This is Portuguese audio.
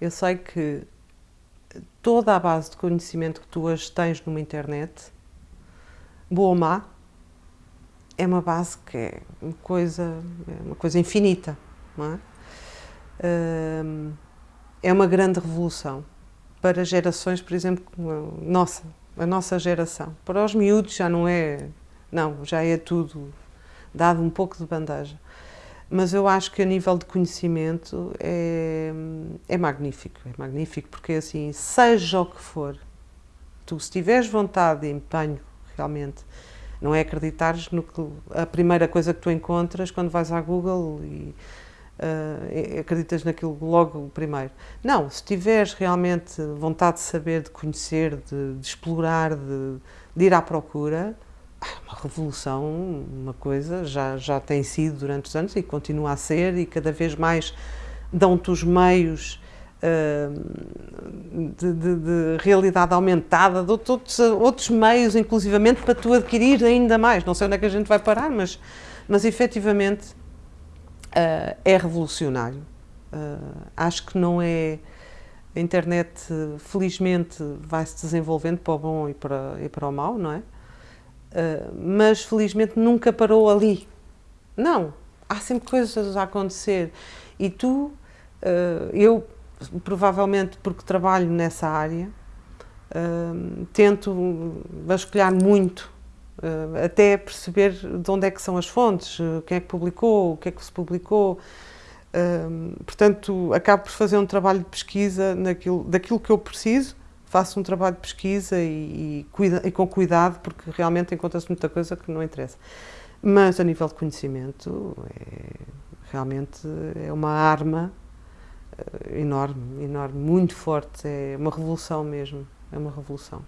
Eu sei que toda a base de conhecimento que tu hoje tens numa internet, boa ou má, é uma base que é uma coisa, é uma coisa infinita, não é? É uma grande revolução para gerações, por exemplo, como nossa, a nossa geração. Para os miúdos já não é, não, já é tudo dado um pouco de bandeja. Mas eu acho que a nível de conhecimento é, é magnífico, é magnífico porque assim, seja o que for, tu se tiveres vontade e empenho realmente, não é acreditares no que a primeira coisa que tu encontras quando vais à Google e uh, acreditas naquilo logo primeiro. Não, se tiveres realmente vontade de saber, de conhecer, de, de explorar, de, de ir à procura, uma revolução, uma coisa, já, já tem sido durante os anos e continua a ser e cada vez mais dão-te os meios uh, de, de, de, realidade aumentada, de outros, outros meios, inclusivamente, para tu adquirir ainda mais. Não sei onde é que a gente vai parar, mas, mas efetivamente uh, é revolucionário. Uh, acho que não é... A internet, felizmente, vai se desenvolvendo para o bom e para, e para o mau, não é? Ah, mas felizmente nunca parou ali. Não, há sempre coisas a acontecer. E tu, uh, eu provavelmente porque trabalho nessa área, uh, tento vasculhar muito, até perceber de onde é que são as fontes, quem é que publicou, o que é que se publicou. portanto, acabo por fazer um trabalho de pesquisa naquilo, daquilo que eu preciso faço um trabalho de pesquisa e, e, cuida, e com cuidado, porque realmente encontra-se muita coisa que não interessa. Mas a nível de conhecimento, é, realmente é uma arma uh, enorme, enorme, muito forte, é uma revolução mesmo, é uma revolução.